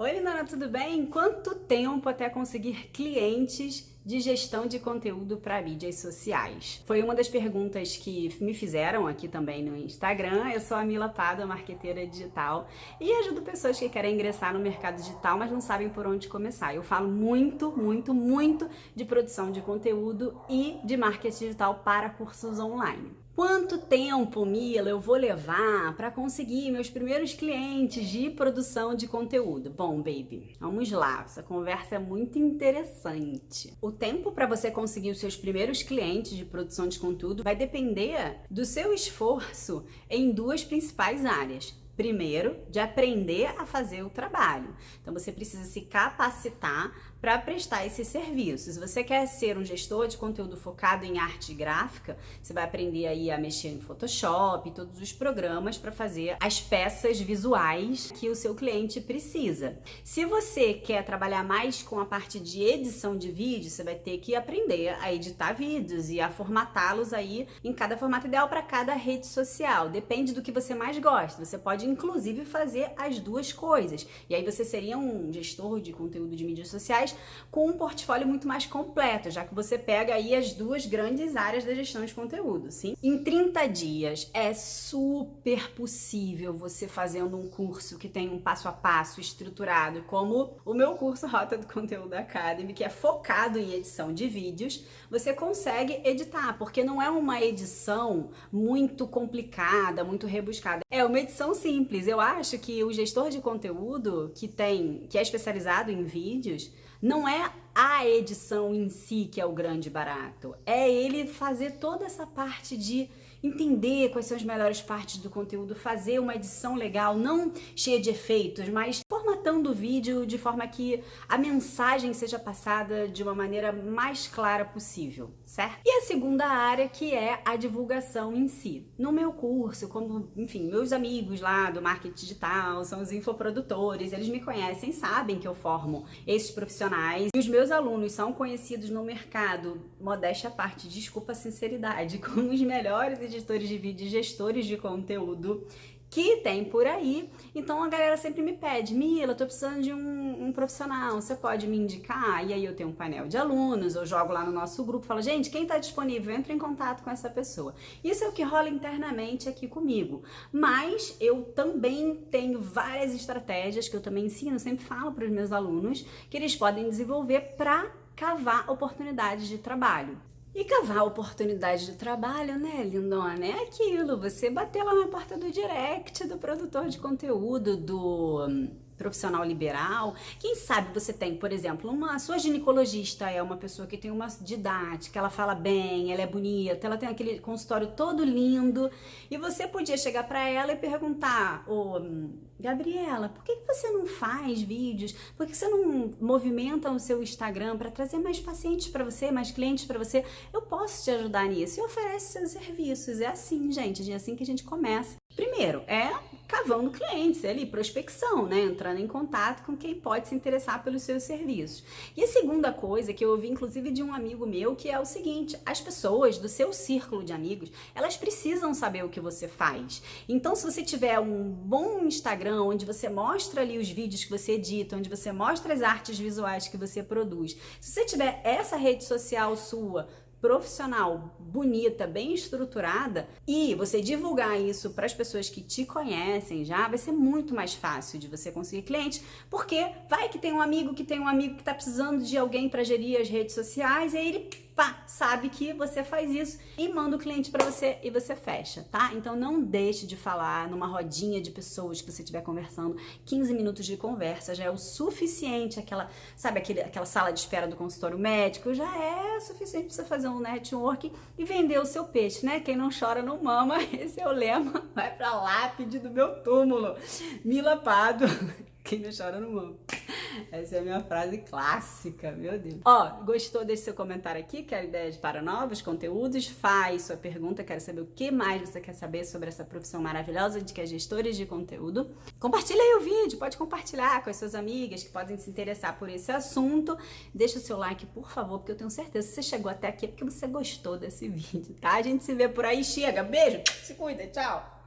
Oi, Lindona, tudo bem? Quanto tempo até conseguir clientes de gestão de conteúdo para mídias sociais? Foi uma das perguntas que me fizeram aqui também no Instagram. Eu sou a Mila Pada, marqueteira digital, e ajudo pessoas que querem ingressar no mercado digital, mas não sabem por onde começar. Eu falo muito, muito, muito de produção de conteúdo e de marketing digital para cursos online. Quanto tempo, Mila, eu vou levar para conseguir meus primeiros clientes de produção de conteúdo? Bom, baby, vamos lá. Essa conversa é muito interessante. O tempo para você conseguir os seus primeiros clientes de produção de conteúdo vai depender do seu esforço em duas principais áreas Primeiro, de aprender a fazer o trabalho. Então, você precisa se capacitar para prestar esse serviço. Se você quer ser um gestor de conteúdo focado em arte gráfica, você vai aprender aí a mexer em Photoshop, todos os programas para fazer as peças visuais que o seu cliente precisa. Se você quer trabalhar mais com a parte de edição de vídeo, você vai ter que aprender a editar vídeos e a formatá-los aí em cada formato ideal para cada rede social. Depende do que você mais gosta. Você pode inclusive fazer as duas coisas. E aí você seria um gestor de conteúdo de mídias sociais com um portfólio muito mais completo, já que você pega aí as duas grandes áreas da gestão de conteúdo, sim? Em 30 dias é super possível você fazendo um curso que tem um passo a passo estruturado, como o meu curso Rota do Conteúdo Academy, que é focado em edição de vídeos, você consegue editar, porque não é uma edição muito complicada, muito rebuscada. É uma edição sim simples. Eu acho que o gestor de conteúdo que tem, que é especializado em vídeos, não é a edição em si que é o grande barato. É ele fazer toda essa parte de entender quais são as melhores partes do conteúdo, fazer uma edição legal, não cheia de efeitos, mas formatando o vídeo de forma que a mensagem seja passada de uma maneira mais clara possível, certo? E a segunda área que é a divulgação em si. No meu curso, como, enfim, meus amigos lá do marketing digital, são os infoprodutores, eles me conhecem, sabem que eu formo esses profissionais e os meus alunos são conhecidos no mercado, modéstia à parte, desculpa a sinceridade, como os melhores editores de vídeo e gestores de conteúdo que tem por aí. Então a galera sempre me pede, Mila, tô precisando de um, um, profissional, você pode me indicar? E aí eu tenho um painel de alunos, eu jogo lá no nosso grupo, falo, gente, quem tá disponível, entra em contato com essa pessoa. Isso é o que rola internamente aqui comigo. Mas eu também tenho várias estratégias que eu também ensino, sempre falo para os meus alunos, que eles podem desenvolver para cavar oportunidades de trabalho. E cavar oportunidade de trabalho, né, lindona? É aquilo, você bater lá na porta do direct do produtor de conteúdo, do profissional liberal. Quem sabe você tem, por exemplo, uma sua ginecologista é uma pessoa que tem uma didática, ela fala bem, ela é bonita, ela tem aquele consultório todo lindo, e você podia chegar para ela e perguntar: "Ô, Gabriela, por que você não faz vídeos? Por que você não movimenta o seu Instagram para trazer mais pacientes para você, mais clientes para você? Eu posso te ajudar nisso." E oferece seus serviços. É assim, gente, é assim que a gente começa. Primeiro, é cavando clientes, é ali, prospecção, né? Entrando em contato com quem pode se interessar pelos seus serviços. E a segunda coisa que eu ouvi, inclusive, de um amigo meu, que é o seguinte: as pessoas do seu círculo de amigos, elas precisam saber o que você faz. Então, se você tiver um bom Instagram, onde você mostra ali os vídeos que você edita, onde você mostra as artes visuais que você produz, se você tiver essa rede social sua profissional, bonita, bem estruturada e você divulgar isso para as pessoas que te conhecem já, vai ser muito mais fácil de você conseguir cliente, porque vai que tem um amigo que tem um amigo que está precisando de alguém para gerir as redes sociais e aí ele pá, sabe que você faz isso e manda o cliente para você e você fecha, tá? Então não deixe de falar numa rodinha de pessoas que você estiver conversando, 15 minutos de conversa já é o suficiente, aquela, sabe, aquele, aquela sala de espera do consultório médico, já é suficiente para você fazer um network e vender o seu peixe, né? Quem não chora não mama, esse é o lema, vai pra lápide do meu túmulo. Mila Pado, quem não chora não mama. Essa é a minha frase clássica, meu Deus. Ó, gostou? Deixe seu comentário aqui, quer ideias para novos conteúdos? Faz sua pergunta, quero saber o que mais você quer saber sobre essa profissão maravilhosa de que é gestores de conteúdo. Compartilha aí o vídeo, pode compartilhar com as suas amigas que podem se interessar por esse assunto. Deixa o seu like, por favor, porque eu tenho certeza que você chegou até aqui é porque você gostou desse vídeo, tá? A gente se vê por aí, chega, beijo, se cuida, tchau!